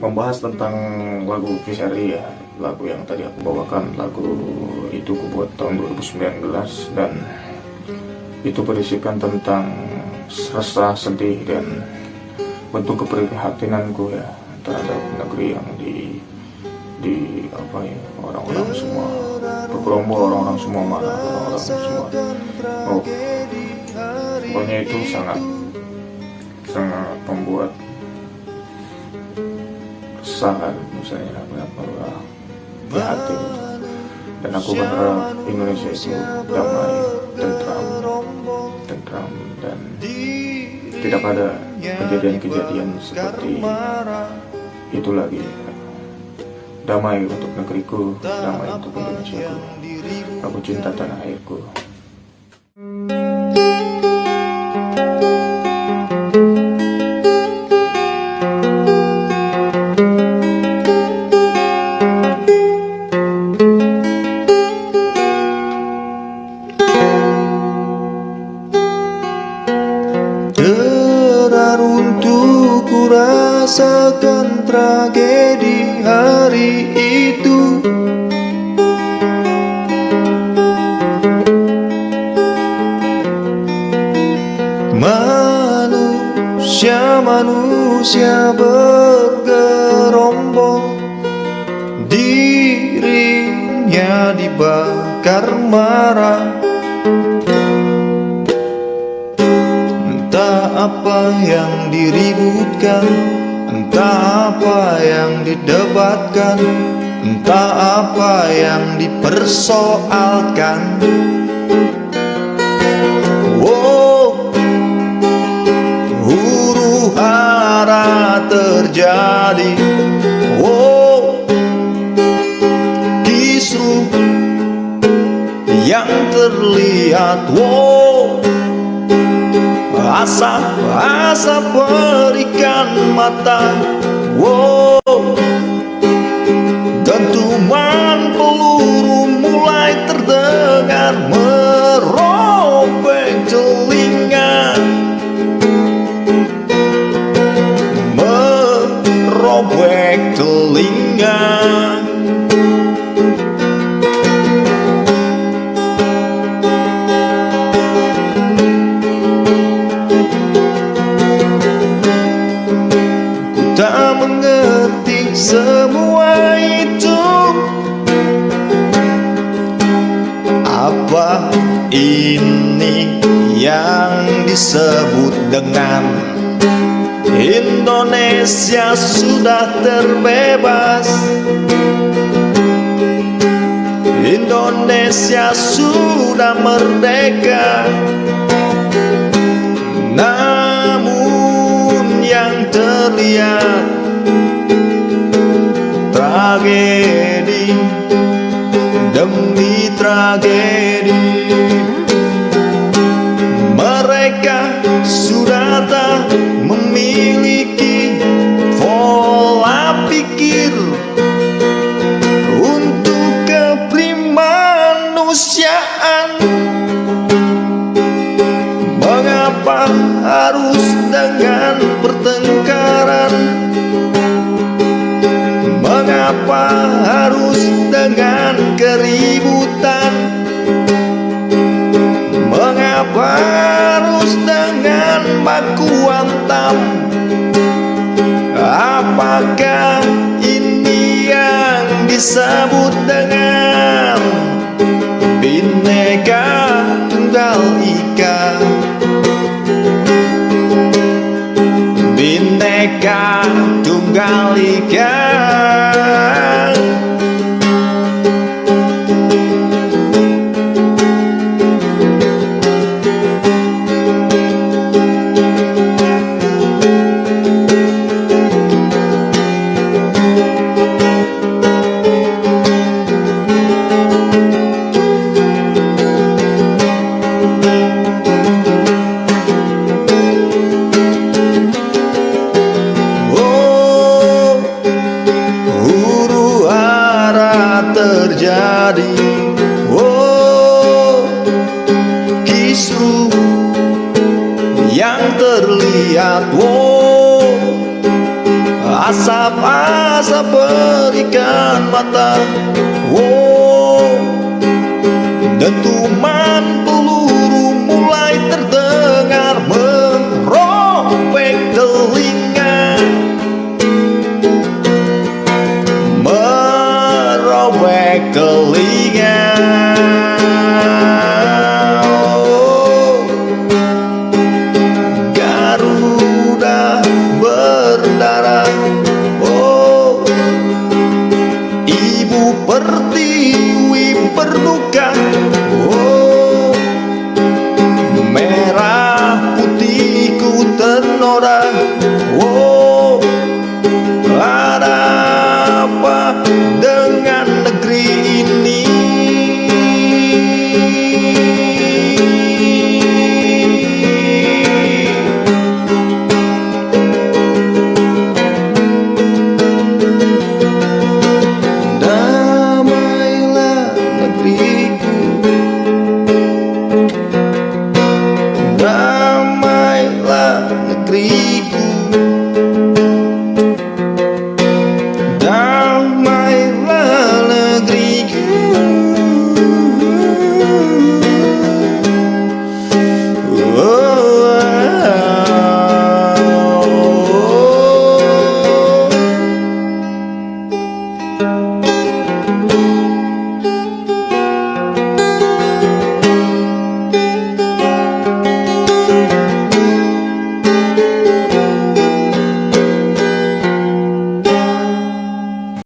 membahas tentang lagu Kisari ya. Lagu yang tadi aku bawakan lagu itu aku buat tahun 2019 dan itu berisikan tentang rasa sedih dan bentuk keprihatinanku ya terhadap negeri yang di di apa ya orang-orang semua bergerombol orang-orang semua marah orang-orang semua. Oh pokoknya itu sangat sangat membuat resah kan misalnya apa di hati gitu. dan aku berharap Indonesia itu damai tentram tentram dan tidak ada kejadian-kejadian seperti itu lagi. Damai untuk negeriku damai untuk Indonesia aku cinta tanah airku Manusia-manusia bergerombol. Dirinya dibakar marah. Apa yang diributkan Entah apa yang didebatkan Entah apa yang dipersoalkan terjadi Wow Kisru Yang terlihat Wow Asap-asap berikan mata Wow semua itu Apa ini yang disebut dengan Indonesia sudah terbebas? Indonesia sudah merdeka. Namun yang terlihat tragedi demi tragedi. Mereka sudah tak memiliki pola pikir untuk keprimanusiaan mengapa harus dengan pertengkaran Mengapa harus dengan keributan? Mengapa harus dengan baku hantam Apakah ini yang disebut dengan Bineka Tunggal Ika? Bineka Tunggal Ika asap asap-asap berikan mata Oh Dentuman peluru mulai terdengar merobek telinga. Merobek telinga Damailah negeriku